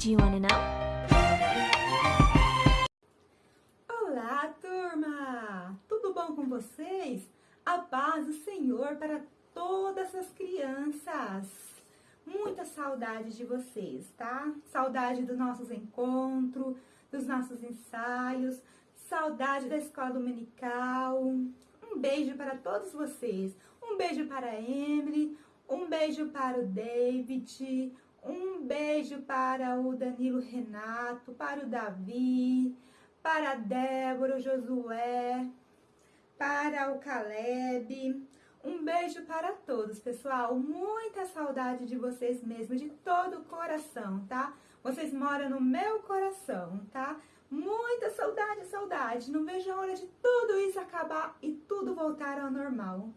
Do you want to know? Olá, turma! Tudo bom com vocês? A paz do Senhor para todas as crianças. Muita saudade de vocês, tá? Saudade dos nossos encontros, dos nossos ensaios, saudade da escola dominical. Um beijo para todos vocês. Um beijo para a Emily, um beijo para o David, um beijo para o Danilo Renato, para o Davi, para a Débora, o Josué, para o Caleb. Um beijo para todos, pessoal. Muita saudade de vocês mesmo, de todo o coração, tá? Vocês moram no meu coração, tá? Muita saudade, saudade. Não vejo a hora de tudo isso acabar e tudo voltar ao normal.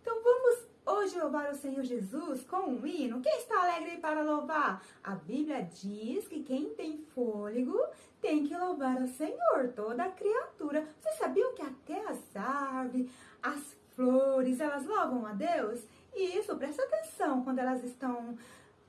Então vamos hoje louvar o Senhor Jesus com um hino. Quem está alegre para louvar? A Bíblia diz que quem tem fôlego tem que louvar o Senhor, toda criatura. Vocês sabiam que até as árvores, as flores, elas louvam a Deus? Isso, presta atenção quando elas estão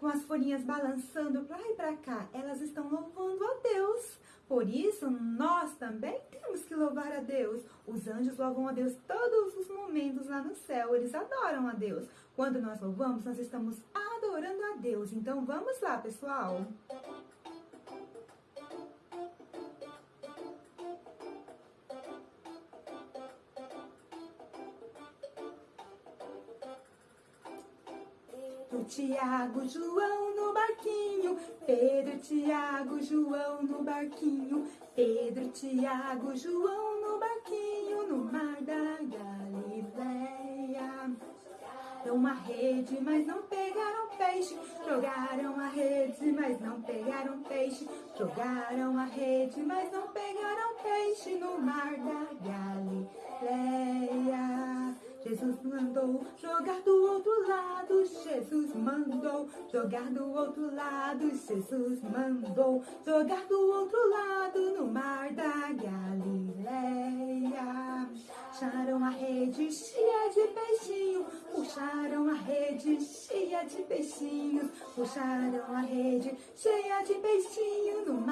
com as folhinhas balançando para lá e para cá, elas estão louvando a Deus. Por isso, nós também temos que louvar a Deus. Os anjos louvam a Deus todos os momentos lá no céu, eles adoram a Deus. Quando nós louvamos, nós estamos adorando a Deus. Então vamos lá, pessoal. Pedro, Tiago, João no barquinho. Pedro, Tiago, João no barquinho. Pedro, Tiago, João no barquinho no mar da Galileia. Jogaram uma rede, mas não pegaram peixe. Jogaram a rede, mas não pegaram peixe. Jogaram a rede, mas não pegaram peixe no mar da Galileia. Jesus mandou jogar do lado, Jesus mandou jogar do outro lado, Jesus mandou jogar do outro lado no mar da Galileia. Puxaram a rede cheia de peixinho, puxaram a rede cheia de peixinhos, puxaram a rede cheia de peixinho no mar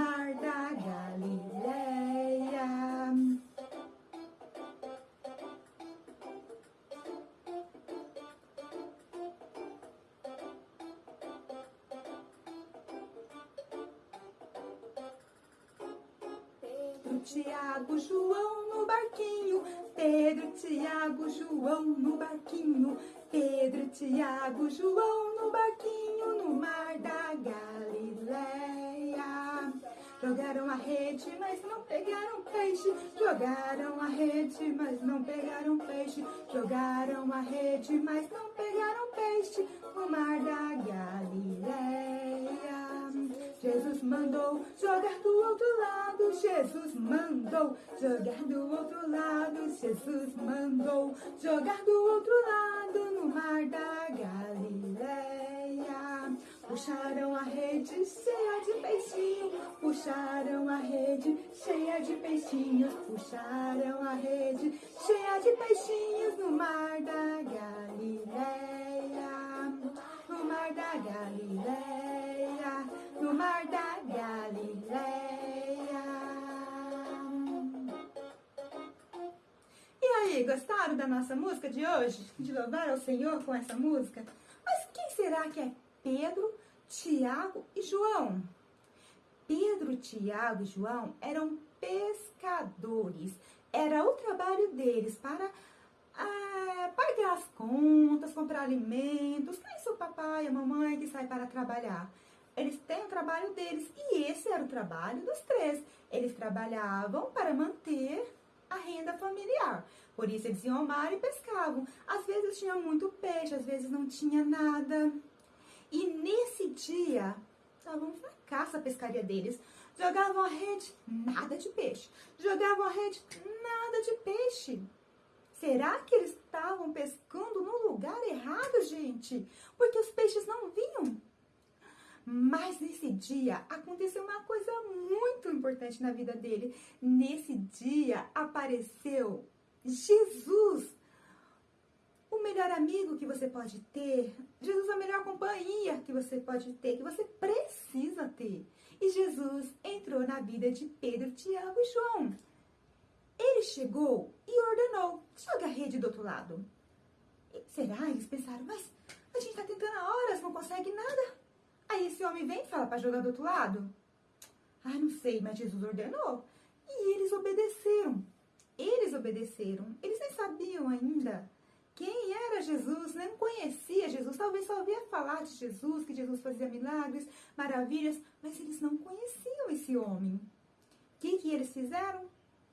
Tiago, João no barquinho. Pedro, Tiago, João no barquinho. Pedro, Tiago, João no barquinho no mar da Galileia. Jogaram a rede, mas não pegaram peixe. Jogaram a rede, mas não pegaram peixe. Jogaram a rede, mas não pegaram peixe no mar Jesus mandou jogar do outro lado, Jesus mandou jogar do outro lado, Jesus mandou jogar do outro lado no mar da Galileia. Puxaram a rede cheia de peixinhos, puxaram a rede cheia de peixinhos, puxaram a rede cheia de peixinhos no mar da Galileia. No mar da Galileia, no mar da Galileia. E aí, gostaram da nossa música de hoje? De louvar ao Senhor com essa música? Mas quem será que é Pedro, Tiago e João? Pedro, Tiago e João eram pescadores. Era o trabalho deles para ah, pagar as contas, comprar alimentos. Quem é seu papai e a mamãe que sai para trabalhar? Eles têm o trabalho deles e esse era o trabalho dos três. Eles trabalhavam para manter a renda familiar. Por isso eles iam ao mar e pescavam. Às vezes tinha muito peixe, às vezes não tinha nada. E nesse dia, estavam na caça a pescaria deles. Jogavam a rede, nada de peixe. Jogavam a rede, nada de peixe. Será que eles estavam pescando no lugar errado, gente? Porque os peixes não vinham. Mas nesse dia aconteceu uma coisa muito importante na vida dele. Nesse dia apareceu Jesus, o melhor amigo que você pode ter. Jesus a melhor companhia que você pode ter, que você precisa ter. E Jesus entrou na vida de Pedro, Tiago e João. Ele chegou e ordenou: joga a rede do outro lado. E, será? Eles pensaram, mas a gente está tentando há horas, não consegue nada. Aí esse homem vem e fala para jogar do outro lado. Ah, não sei, mas Jesus ordenou. E eles obedeceram. Eles obedeceram. Eles nem sabiam ainda quem era Jesus, nem conhecia Jesus. Talvez só ouvia falar de Jesus, que Jesus fazia milagres, maravilhas, mas eles não conheciam esse homem. O que, que eles fizeram?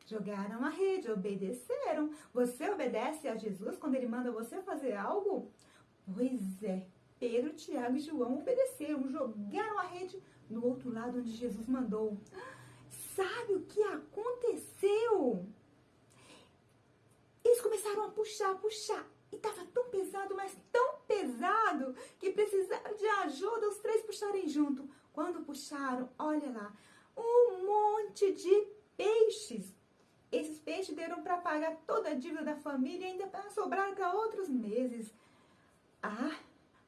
Jogaram a rede, obedeceram. Você obedece a Jesus quando ele manda você fazer algo? Pois é, Pedro, Tiago e João obedeceram, jogaram a rede no outro lado onde Jesus mandou. Sabe o que aconteceu? Eles começaram a puxar, puxar. E estava tão pesado, mas tão pesado, que precisaram de ajuda os três puxarem junto. Quando puxaram, olha lá, um monte de peixes. Esses peixes deram para pagar toda a dívida da família e ainda para sobrar para outros meses. Ah,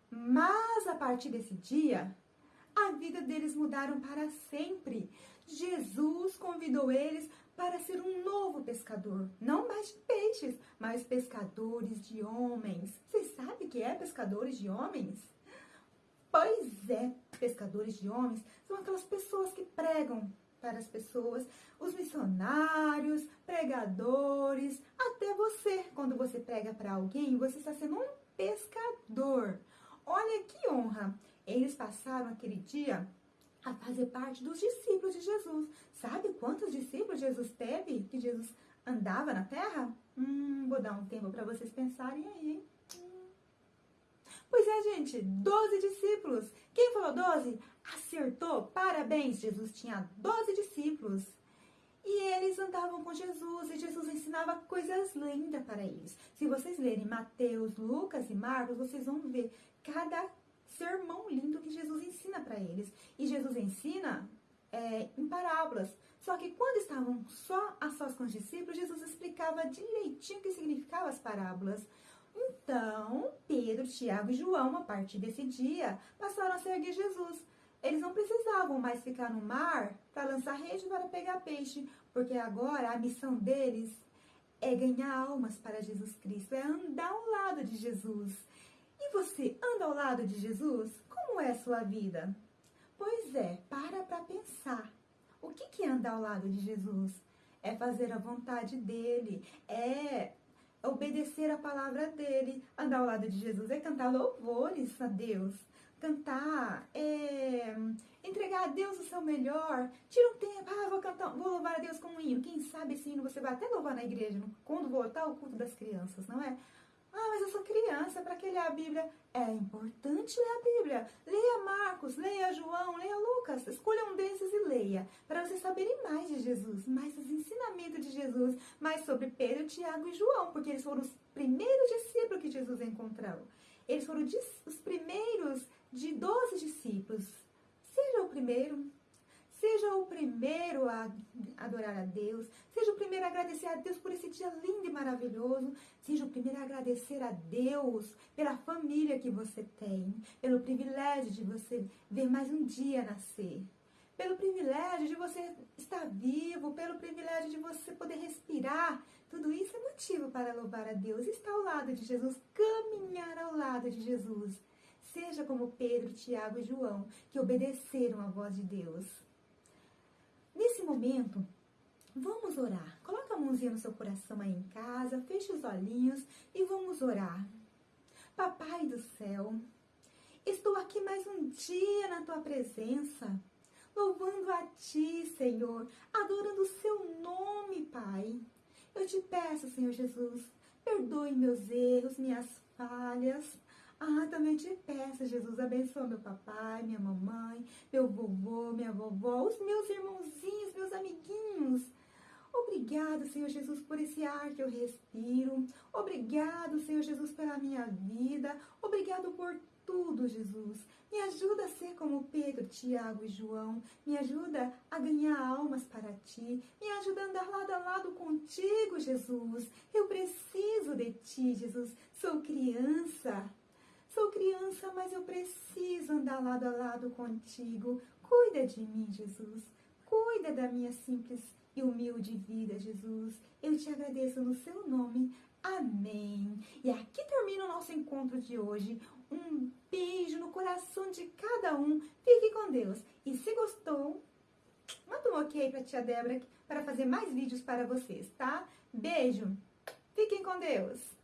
mas a partir desse dia, a vida deles mudaram para sempre. Jesus convidou eles para ser um novo pescador, não mais de peixes, mas pescadores de homens. Vocês sabem o que é pescadores de homens? Pois é, pescadores de homens são aquelas pessoas que pregam para as pessoas, os missionários, pregadores, até você, quando você prega para alguém, você está sendo um pescador. Olha que honra! Eles passaram aquele dia a fazer parte dos discípulos de Jesus. Sabe quantos discípulos Jesus teve que Jesus andava na terra? Hum, vou dar um tempo para vocês pensarem aí, hein? Pois é, gente, 12 discípulos. Quem falou 12? Acertou! Parabéns! Jesus tinha 12 discípulos. E eles andavam com Jesus e Jesus ensinava coisas lindas para eles. Se vocês lerem Mateus, Lucas e Marcos, vocês vão ver cada sermão lindo que Jesus ensina para eles. E Jesus ensina é, em parábolas. Só que quando estavam só a sós com os discípulos, Jesus explicava direitinho o que significavam as parábolas. Então, Pedro, Tiago e João, a partir desse dia, passaram a seguir Jesus. Eles não precisavam mais ficar no mar para lançar rede para pegar peixe, porque agora a missão deles é ganhar almas para Jesus Cristo, é andar ao lado de Jesus. E você anda ao lado de Jesus? Como é a sua vida? Pois é, para para pensar. O que, que é andar ao lado de Jesus? É fazer a vontade dele, é obedecer a palavra dele. Andar ao lado de Jesus é cantar louvores a Deus, cantar, é, entregar a Deus o seu melhor. Tira um tempo, ah, vou cantar, vou louvar a Deus com um hino. Quem sabe esse hino você vai até louvar na igreja, quando voltar o culto das crianças, não é? Ah, mas eu sou criança, para que ler a Bíblia? É importante ler a Bíblia. Leia Marcos, leia João, leia Lucas. Escolha um desses e leia, para vocês saberem mais de Jesus, mais os ensinamentos de Jesus, mais sobre Pedro, Tiago e João, porque eles foram os primeiros discípulos que Jesus encontrou. Eles foram os primeiros de 12 discípulos. Seja o primeiro, Seja o primeiro a adorar a Deus, seja o primeiro a agradecer a Deus por esse dia lindo e maravilhoso, seja o primeiro a agradecer a Deus pela família que você tem, pelo privilégio de você ver mais um dia nascer, pelo privilégio de você estar vivo, pelo privilégio de você poder respirar. Tudo isso é motivo para louvar a Deus, estar ao lado de Jesus, caminhar ao lado de Jesus. Seja como Pedro, Tiago e João, que obedeceram à voz de Deus. Nesse momento, vamos orar. Coloca a mãozinha no seu coração aí em casa, feche os olhinhos e vamos orar. Papai do céu, estou aqui mais um dia na tua presença, louvando a ti, Senhor, adorando o seu nome, Pai. Eu te peço, Senhor Jesus, perdoe meus erros, minhas falhas. Ah, também te peço, Jesus, abençoa meu papai, minha mamãe, meu vovô, minha vovó, os meus irmãozinhos, meus amiguinhos. Obrigado, Senhor Jesus, por esse ar que eu respiro. Obrigado, Senhor Jesus, pela minha vida. Obrigado por tudo, Jesus. Me ajuda a ser como Pedro, Tiago e João. Me ajuda a ganhar almas para ti. Me ajuda a andar lado a lado contigo, Jesus. Eu preciso de ti, Jesus. Sou criança. Sou criança, mas eu preciso andar lado a lado contigo. Cuida de mim, Jesus. Cuida da minha simples e humilde vida, Jesus. Eu te agradeço no seu nome. Amém. E aqui termina o nosso encontro de hoje. Um beijo no coração de cada um. Fique com Deus. E se gostou, manda um ok para tia Débora para fazer mais vídeos para vocês, tá? Beijo. Fiquem com Deus.